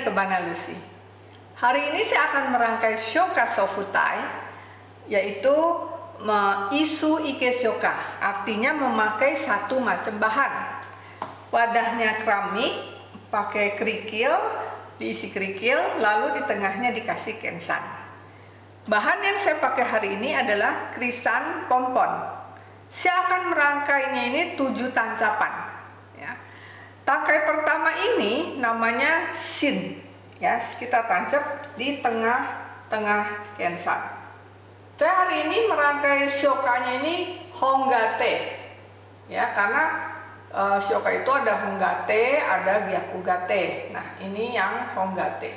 ke Banalusi. Hari ini saya akan merangkai shoka sofutai, yaitu isu ike shoka, artinya memakai satu macam bahan. Wadahnya keramik, pakai kerikil, diisi kerikil, lalu di tengahnya dikasih kensan. Bahan yang saya pakai hari ini adalah krisan pompon. Saya akan merangkainya ini tujuh tancapan. Tangkai pertama ini namanya sin. Ya, kita tancap di tengah-tengah kensa. Saya hari ini merangkai syokanya ini honggate. Ya, karena uh, syoka itu ada honggate, ada gyakugate. Nah, ini yang honggate.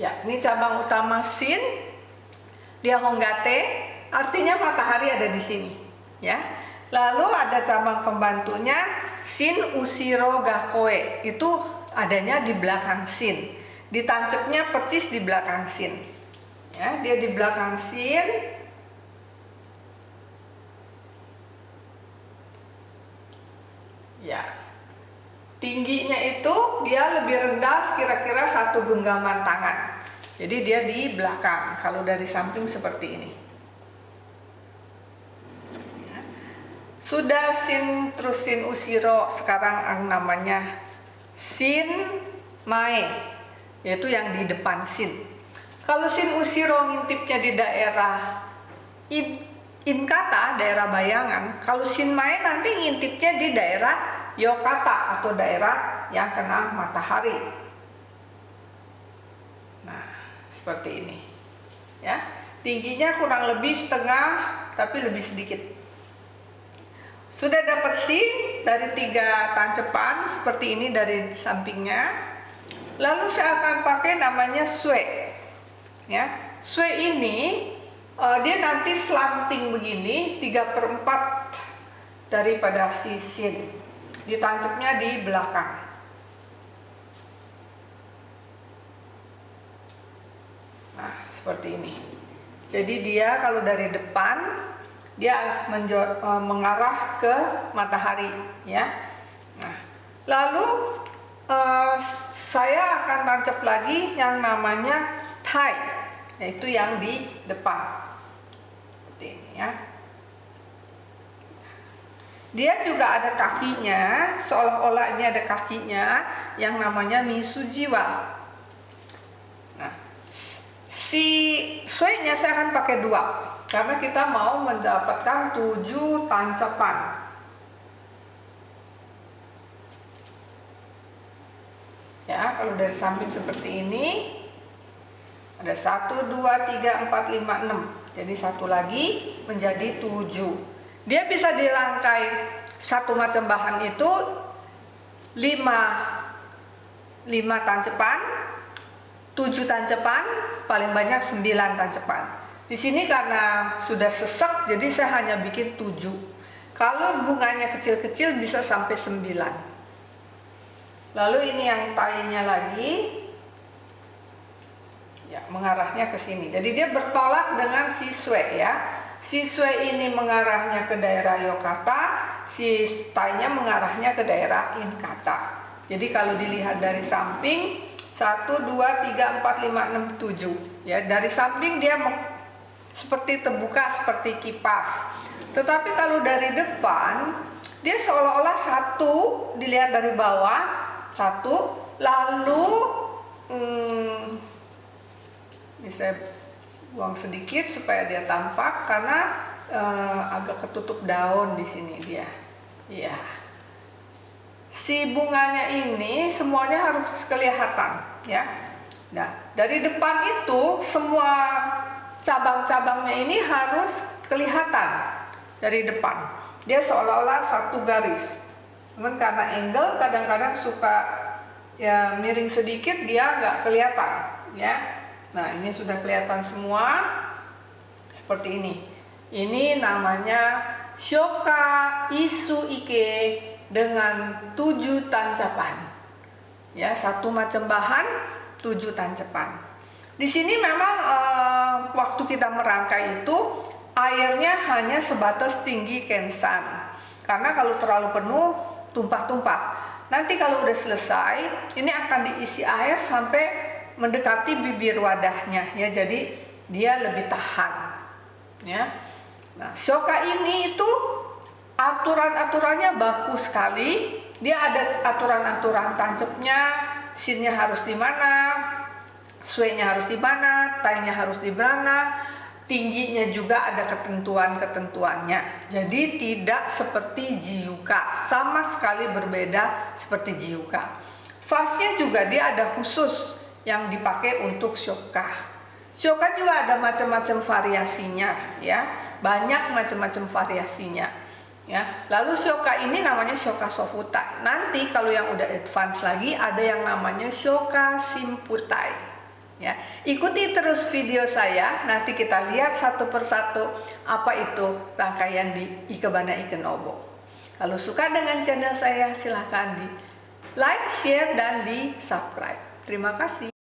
Ya, ini cabang utama sin. Dia honggate, artinya matahari ada di sini. Ya, Lalu ada cabang pembantunya Sin Usiro Gakoe. Itu adanya di belakang Sin. Ditancapnya persis di belakang Sin. Ya, dia di belakang Sin. Ya. Tingginya itu dia lebih rendah kira-kira satu genggaman tangan. Jadi dia di belakang. Kalau dari samping seperti ini. Sudah sin terus sin usiro sekarang yang namanya sin mae yaitu yang di depan sin. Kalau sin usiro ngintipnya di daerah in, inkata daerah bayangan, kalau sin mae nanti ngintipnya di daerah yokata atau daerah yang kena matahari. Nah, seperti ini. Ya. Tingginya kurang lebih setengah tapi lebih sedikit sudah dapat sin dari tiga tancepan seperti ini dari sampingnya. Lalu saya akan pakai namanya swe. Ya, swe ini uh, dia nanti slanting begini 3 per 4 daripada si sin. Ditancapnya di belakang. Nah, seperti ini. Jadi dia kalau dari depan dia uh, mengarah ke matahari ya. Nah lalu uh, saya akan tancap lagi yang namanya tie yaitu yang di depan. Seperti ini ya. Dia juga ada kakinya seolah-olah ini ada kakinya yang namanya misujiwa. Nah si suenya saya akan pakai dua karena kita mau mendapatkan tujuh tancapan. Ya, kalau dari samping seperti ini ada satu, dua, tiga, empat, lima, enam. Jadi satu lagi menjadi tujuh. Dia bisa dirangkai satu macam bahan itu lima, lima tancapan, tujuh tancapan, paling banyak sembilan tancapan. Di sini karena sudah sesak, jadi saya hanya bikin 7. Kalau bunganya kecil-kecil bisa sampai 9. Lalu ini yang tainya lagi, ya mengarahnya ke sini. Jadi dia bertolak dengan siswe ya. Siswe ini mengarahnya ke daerah Yokata, si tainya mengarahnya ke daerah Inkata. Jadi kalau dilihat dari samping, 1, 2, 3, 4, 5, 6, 7. Ya, dari samping dia seperti terbuka seperti kipas. Tetapi kalau dari depan dia seolah-olah satu dilihat dari bawah satu lalu hmm, bisa buang sedikit supaya dia tampak karena uh, agak ketutup daun di sini dia. Ya. Si bunganya ini semuanya harus kelihatan ya. Nah, dari depan itu semua cabang-cabangnya ini harus kelihatan dari depan. Dia seolah-olah satu garis. Cuman karena angle kadang-kadang suka ya miring sedikit dia nggak kelihatan ya. Nah ini sudah kelihatan semua seperti ini. Ini namanya Shoka Isu Ike dengan tujuh tancapan. Ya satu macam bahan tujuh tancapan. Di sini memang uh, waktu kita merangkai itu airnya hanya sebatas tinggi kensan. Karena kalau terlalu penuh tumpah-tumpah. nanti kalau udah selesai ini akan diisi air sampai mendekati bibir wadahnya ya jadi dia lebih tahan ya nah shoka ini itu aturan-aturannya bagus sekali dia ada aturan-aturan tancapnya sinnya harus di mana suenya harus di mana tainya harus di mana tingginya juga ada ketentuan-ketentuannya. Jadi tidak seperti jiuka, sama sekali berbeda seperti jiuka. Fasnya juga dia ada khusus yang dipakai untuk shoka. Shoka juga ada macam-macam variasinya, ya, banyak macam-macam variasinya. Ya, lalu shoka ini namanya shoka sofutai. Nanti kalau yang udah advance lagi ada yang namanya shoka simputai. Ya, ikuti terus video saya. Nanti kita lihat satu persatu apa itu rangkaian di Ikebana Ikenobo. Kalau suka dengan channel saya, silahkan di like, share, dan di subscribe. Terima kasih.